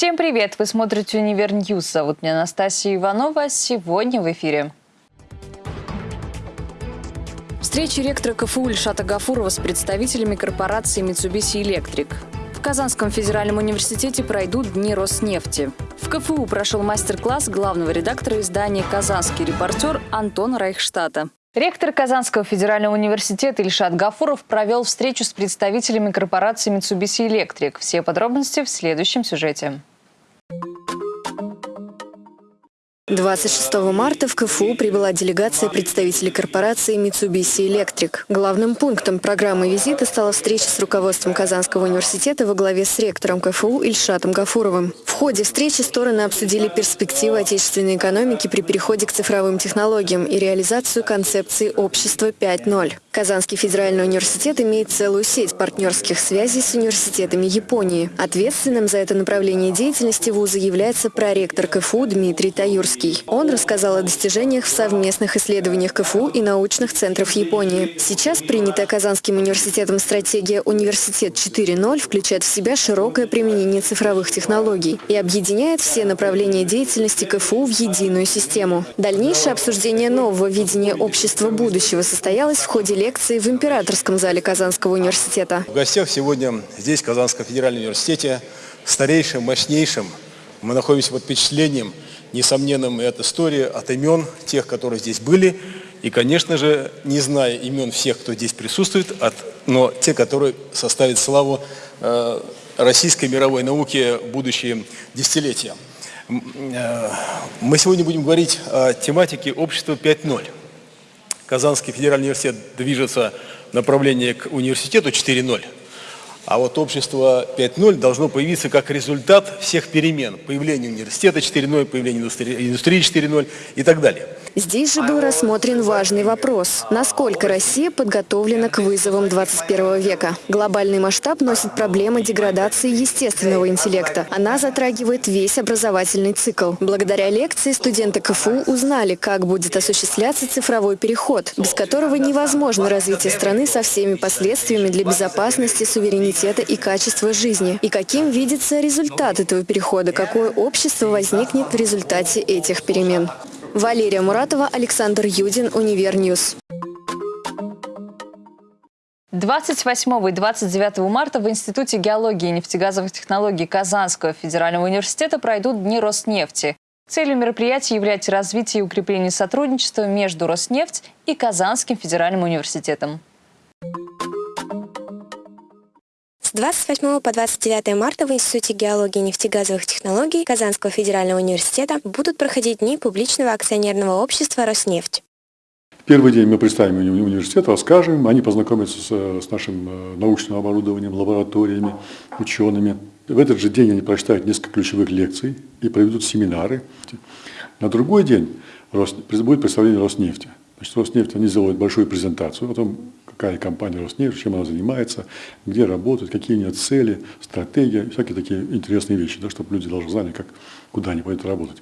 Всем привет! Вы смотрите «Универ News». Зовут меня Анастасия Иванова. Сегодня в эфире. Встреча ректора КФУ Ильшата Гафурова с представителями корпорации Mitsubishi Electric. В Казанском федеральном университете пройдут Дни Роснефти. В КФУ прошел мастер-класс главного редактора издания «Казанский репортер» Антона Райхштата. Ректор Казанского федерального университета Ильшат Гафуров провел встречу с представителями корпорации Mitsubishi Electric. Все подробности в следующем сюжете. 26 марта в КФУ прибыла делегация представителей корпорации Mitsubishi Electric. Главным пунктом программы визита стала встреча с руководством Казанского университета во главе с ректором КФУ Ильшатом Гафуровым. В ходе встречи стороны обсудили перспективы отечественной экономики при переходе к цифровым технологиям и реализацию концепции общества 5.0. Казанский федеральный университет имеет целую сеть партнерских связей с университетами Японии. Ответственным за это направление деятельности вуза является проректор КФУ Дмитрий Таюрский. Он рассказал о достижениях в совместных исследованиях КФУ и научных центров Японии. Сейчас принятая Казанским университетом стратегия «Университет 4.0» включает в себя широкое применение цифровых технологий и объединяет все направления деятельности КФУ в единую систему. Дальнейшее обсуждение нового видения общества будущего состоялось в ходе лекции в Императорском зале Казанского университета. В гостях сегодня здесь, в Казанском федеральном университете, старейшим, мощнейшим. Мы находимся под впечатлением, несомненным и от истории, от имен тех, которые здесь были. И, конечно же, не зная имен всех, кто здесь присутствует, от, но те, которые составят славу э, российской мировой науки в будущие десятилетия. Э, мы сегодня будем говорить о тематике общества 5.0. Казанский федеральный университет движется в направлении к университету 4.0, а вот общество 5.0 должно появиться как результат всех перемен. Появления университета 4.0, появления индустрии, индустрии 4.0 и так далее. Здесь же был рассмотрен важный вопрос. Насколько Россия подготовлена к вызовам 21 века? Глобальный масштаб носит проблемы деградации естественного интеллекта. Она затрагивает весь образовательный цикл. Благодаря лекции студенты КФУ узнали, как будет осуществляться цифровой переход, без которого невозможно развитие страны со всеми последствиями для безопасности, суверенитета и качества жизни. И каким видится результат этого перехода, какое общество возникнет в результате этих перемен. Валерия Муратова, Александр Юдин, Универ News. 28 и 29 марта в Институте геологии и нефтегазовых технологий Казанского федерального университета пройдут Дни Роснефти. Целью мероприятия является развитие и укрепление сотрудничества между Роснефть и Казанским федеральным университетом. 28 по 29 марта в Институте геологии и нефтегазовых технологий Казанского федерального университета будут проходить дни публичного акционерного общества «Роснефть». Первый день мы представим университет, расскажем, они познакомятся с, с нашим э, научным оборудованием, лабораториями, учеными. В этот же день они прочитают несколько ключевых лекций и проведут семинары. На другой день будет представление Роснефти. Значит, Роснефть, они сделают большую презентацию о том, какая компания Роснефть, чем она занимается, где работает, какие у нее цели, стратегия, всякие такие интересные вещи, да, чтобы люди должны знали, как, куда они пойдут работать.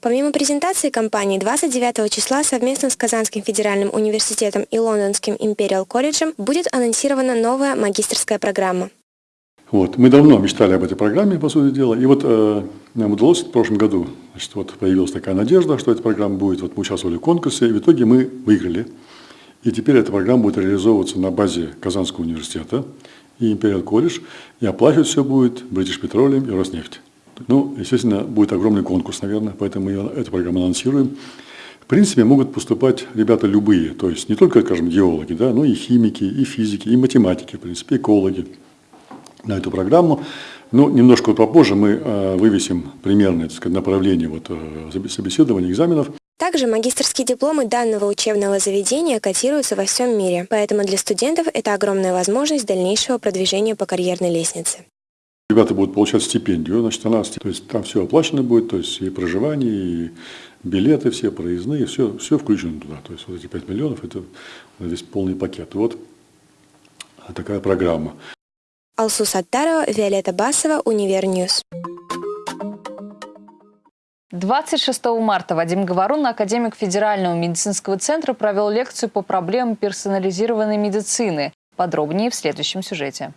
Помимо презентации компании, 29 числа совместно с Казанским федеральным университетом и Лондонским Империал колледжем будет анонсирована новая магистрская программа. Вот. Мы давно мечтали об этой программе, по сути дела, и вот э, нам удалось в прошлом году, значит, вот появилась такая надежда, что эта программа будет, вот мы участвовали в конкурсе, и в итоге мы выиграли. И теперь эта программа будет реализовываться на базе Казанского университета и Империал колледж, и оплачивать все будет British Petroleum и Роснефть. Ну, естественно, будет огромный конкурс, наверное, поэтому мы эту программу анонсируем. В принципе, могут поступать ребята любые, то есть не только, скажем, геологи, да, но и химики, и физики, и математики, в принципе, экологи на эту программу. Но немножко попозже мы э, вывесим примерное так сказать, направление вот, э, собеседования, экзаменов. Также магистрские дипломы данного учебного заведения котируются во всем мире, поэтому для студентов это огромная возможность дальнейшего продвижения по карьерной лестнице. Ребята будут получать стипендию, значит, она, то есть там все оплачено будет, то есть и проживание, и билеты все, проездные, все, все включено туда. То есть вот эти 5 миллионов – это весь полный пакет. Вот такая программа. Алсу Саттарова, Виолетта Басова, Универ News. 26 марта Вадим Говорун, академик Федерального медицинского центра, провел лекцию по проблемам персонализированной медицины. Подробнее в следующем сюжете.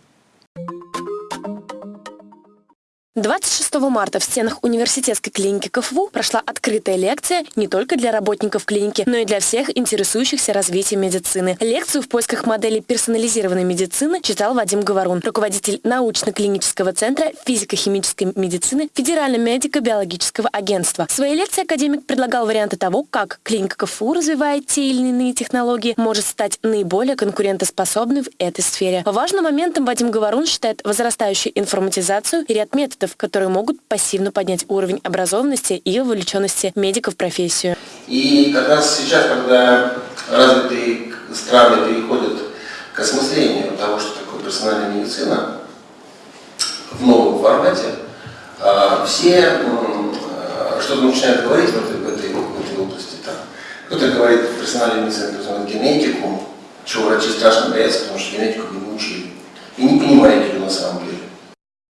26 марта в стенах университетской клиники КФУ прошла открытая лекция не только для работников клиники, но и для всех интересующихся развитием медицины. Лекцию в поисках модели персонализированной медицины читал Вадим Говорун, руководитель научно-клинического центра физико-химической медицины Федерального медико-биологического агентства. В своей лекции академик предлагал варианты того, как клиника КФУ развивает те или иные технологии, может стать наиболее конкурентоспособной в этой сфере. Важным моментом Вадим Говорун считает возрастающую информатизацию и ряд методов, продуктов, которые могут пассивно поднять уровень образованности и вовлеченности медиков в профессию. И как раз сейчас, когда развитые страны переходят к осмыслению того, что такое персональная медицина в новом формате, а, все а, что-то начинают говорить в этой, в этой, в этой области. Кто-то говорит, персональная медицина называют генетику, чего врачи страшно боятся, потому что генетику не учили. И не понимают ее на самом деле.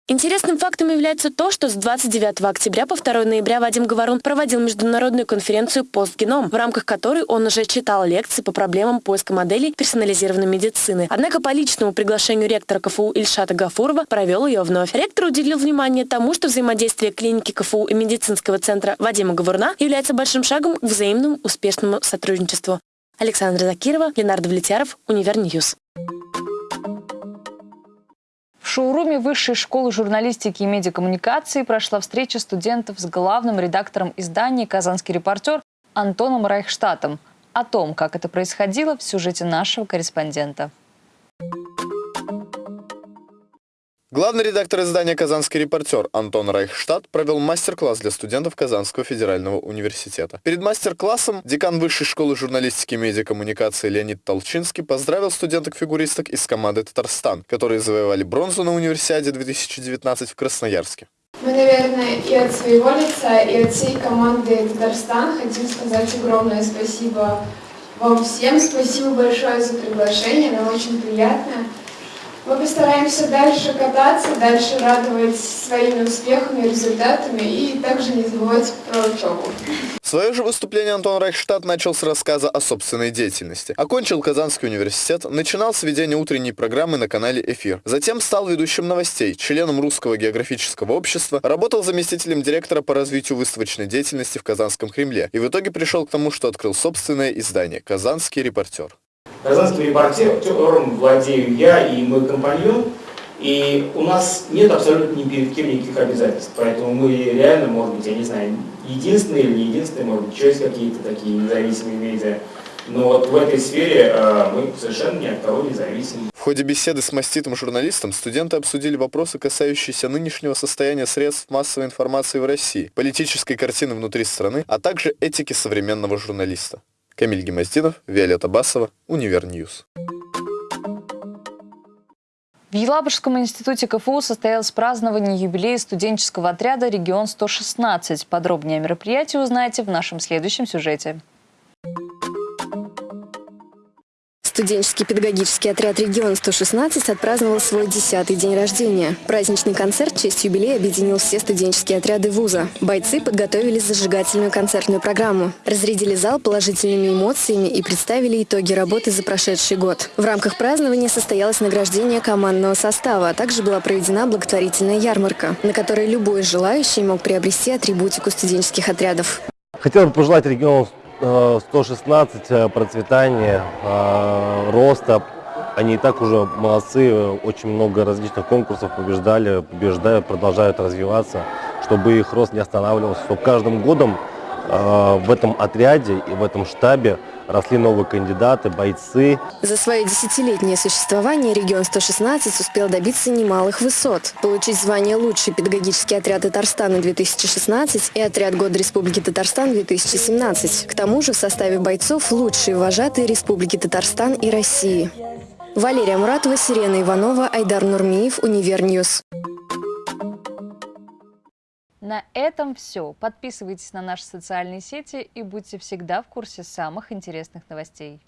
Интересным фактом является то, что с 29 октября по 2 ноября Вадим Говорун проводил международную конференцию «Постгеном», в рамках которой он уже читал лекции по проблемам поиска моделей персонализированной медицины. Однако по личному приглашению ректора КФУ Ильшата Гафурова провел ее вновь. Ректор уделил внимание тому, что взаимодействие клиники КФУ и медицинского центра Вадима Говоруна является большим шагом к взаимному успешному сотрудничеству. Александра Закирова, Ленар Давлетьяров, Универ News шоуруме Высшей школы журналистики и медиакоммуникации прошла встреча студентов с главным редактором издания «Казанский репортер» Антоном Райхштатом. О том, как это происходило, в сюжете нашего корреспондента. Главный редактор издания «Казанский репортер» Антон Райхштат провел мастер-класс для студентов Казанского федерального университета. Перед мастер-классом декан Высшей школы журналистики и медиакоммуникации Леонид Толчинский поздравил студенток-фигуристок из команды «Татарстан», которые завоевали бронзу на универсиаде 2019 в Красноярске. Мы, наверное, и от своего лица, и от всей команды «Татарстан» хотим сказать огромное спасибо вам всем. Спасибо большое за приглашение, нам очень приятно. Мы постараемся дальше кататься, дальше радовать своими успехами, результатами и также не забывать про учебу. Свое же выступление Антон Райхштадт начал с рассказа о собственной деятельности. Окончил Казанский университет, начинал с ведения утренней программы на канале «Эфир». Затем стал ведущим новостей, членом Русского географического общества, работал заместителем директора по развитию выставочной деятельности в Казанском Кремле и в итоге пришел к тому, что открыл собственное издание «Казанский репортер». Казанским репортером владею я и мой компаньон, и у нас нет абсолютно ни перед кем никаких обязательств, поэтому мы реально, может быть, я не знаю, единственные или не единственные, может быть, еще есть какие-то такие независимые медиа, но вот в этой сфере э, мы совершенно ни от кого не зависим. В ходе беседы с маститым журналистом студенты обсудили вопросы, касающиеся нынешнего состояния средств массовой информации в России, политической картины внутри страны, а также этики современного журналиста. Камиль Гимаздинов, Виолетта Басова, Универ News. В Елабужском институте КФУ состоялось празднование юбилея студенческого отряда «Регион-116». Подробнее о мероприятии узнаете в нашем следующем сюжете. Студенческий педагогический отряд «Регион-116» отпраздновал свой десятый день рождения. Праздничный концерт в честь юбилея объединил все студенческие отряды вуза. Бойцы подготовили зажигательную концертную программу, разрядили зал положительными эмоциями и представили итоги работы за прошедший год. В рамках празднования состоялось награждение командного состава, а также была проведена благотворительная ярмарка, на которой любой желающий мог приобрести атрибутику студенческих отрядов. Хотел бы пожелать региону 116 э, процветания, э, роста. Они и так уже молодцы, очень много различных конкурсов побеждали, побеждают, продолжают развиваться, чтобы их рост не останавливался, чтобы каждым годом э, в этом отряде и в этом штабе росли новые кандидаты, бойцы. За свое десятилетнее существование регион 116 успел добиться немалых высот. Получить звание «Лучший педагогический отряд Татарстана-2016» и «Отряд года Республики Татарстан-2017». К тому же в составе бойцов лучшие вожатые Республики Татарстан и России. Валерия Муратова, Сирена Иванова, Айдар Нурмиев, Универ News. На этом все. Подписывайтесь на наши социальные сети и будьте всегда в курсе самых интересных новостей.